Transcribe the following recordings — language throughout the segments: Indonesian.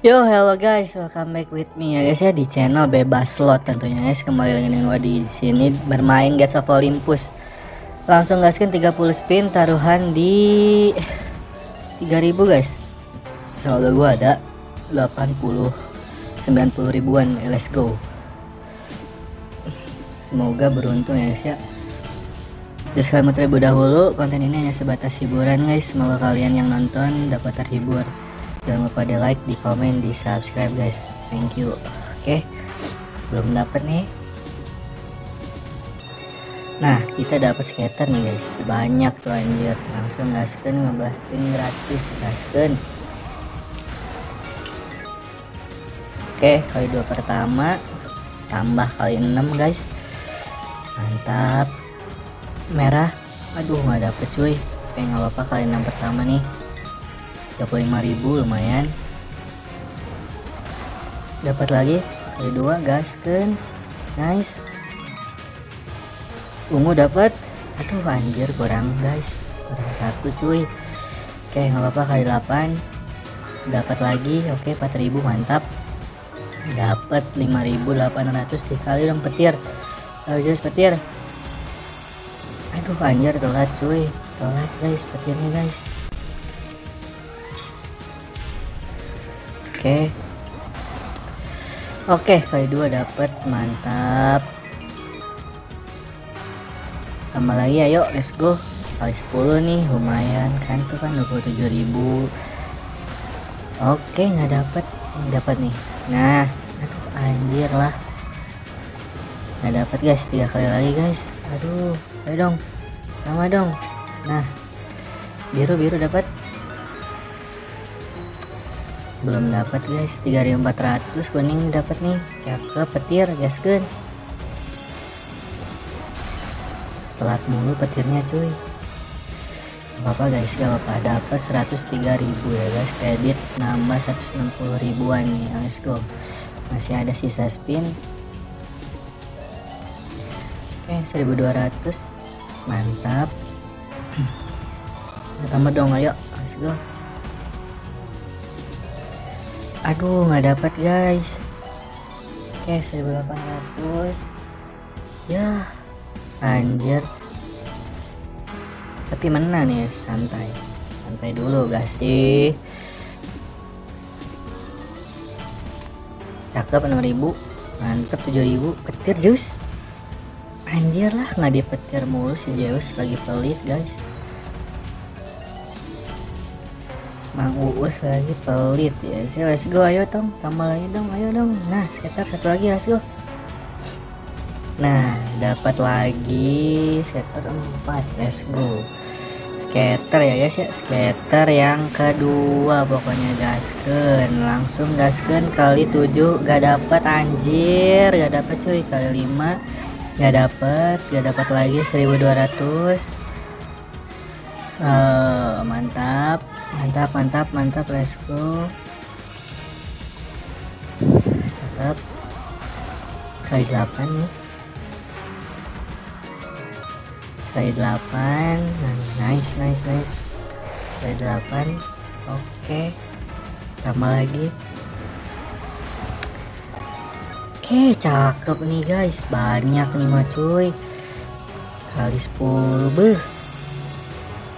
Yo hello guys, welcome back with me ya guys ya di channel bebas slot tentunya guys kembali lagi dengan gua di sini bermain Gates of Olympus. Langsung gaskan 30 spin taruhan di 3000 guys. Saldo gua ada 80 90 ribuan. Let's go. Semoga beruntung ya guys ya. Disclaimer terlebih dahulu, konten ini hanya sebatas hiburan guys. Semoga kalian yang nonton dapat terhibur. Jangan lupa di like, di komen, di subscribe guys. Thank you. Oke, belum dapat nih. Nah, kita dapat skater nih guys. Banyak tuh anjir. Langsung gasken 15 spin gratis. Gasken. Oke, kali dua pertama tambah kali 6 guys. Mantap merah aduh nggak dapet cuy oke nggak apa-apa kali enam pertama nih 35.000 lumayan. Dapat lagi? Kali dua gasken nice. Ungu dapat? Aduh anjir kurang guys. Kurang satu cuy. Oke nggak apa-apa kali 8 dapat lagi oke 4000 mantap. Dapat 5800 dikali dong petir. Ayo jelas petir. Aduh anjir telat cuy. Telat guys petirnya guys oke. Oke kali dua dapat mantap. Tambah lagi ayo let's go. Kali 10 nih lumayan kan tuh kan 27.000 oke nggak dapat dapat nih. Nah aduh anjir lah. Nggak dapat guys tiga kali lagi guys. Aduh ayo dong sama dong. Nah biru biru dapat belum dapat guys. 3400 kuning dapat nih. Cakep petir gasken telat mulu petirnya cuy. Apa-apa guys. Gak apa-apa. Dapat 103.000 ya guys. Kredit nambah 160 ribuan nih let's go masih ada sisa spin. Oke 1200 mantap. Tambah dong ayo let's go aduh nggak dapat guys. Oke 1800 ya anjir. Tapi mana nih santai. Santai dulu gak sih? Cakep 6000 mantep 7000 petir jus anjir lah nggak dipetir mulu si Zeus. Lagi pelit guys Mang lagi pelit ya. Sih let's go ayo dong. Tambah lagi dong ayo dong. Nah sekitar satu lagi let's go. Nah dapat lagi sekitar 4 let's go. Skater ya guys ya. Skater yang kedua pokoknya gasken langsung gasken kali 7 gak dapat anjir. Gak dapat cuy. Kali 5 gak dapat gak dapat lagi 1200 uh, mantap mantap mantap mantap let's go. Mantap kali 8 nih kali 8 nah, nice nice nice. Kali 8 oke. Tambah lagi. Oke cakep nih guys. Banyak nih mah cuy. Kali 10 beh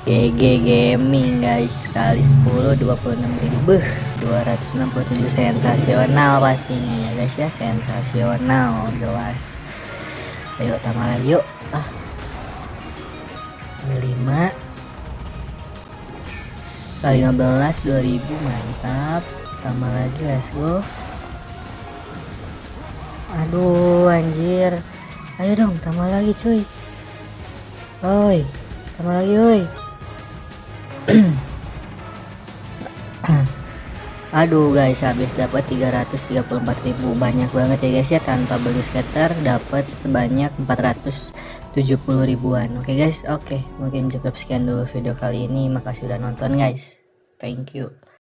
GG Gaming guys. Kali 10 26 ribu. 267 sensasional pastinya ya guys ya. Sensasional jelas. Ayo tambah lagi yuk. Ah. 5 kali 15 2000 mantap. Tambah lagi let's go. Aduh anjir. Ayo dong tambah lagi cuy. Oi tambah lagi oi aduh guys habis dapat 334.000 banyak banget ya guys ya. Tanpa beli skater dapat sebanyak 470 ribuan. Oke okay, guys oke. Okay. mungkin cukup sekian dulu video kali ini. Makasih udah nonton guys. Thank you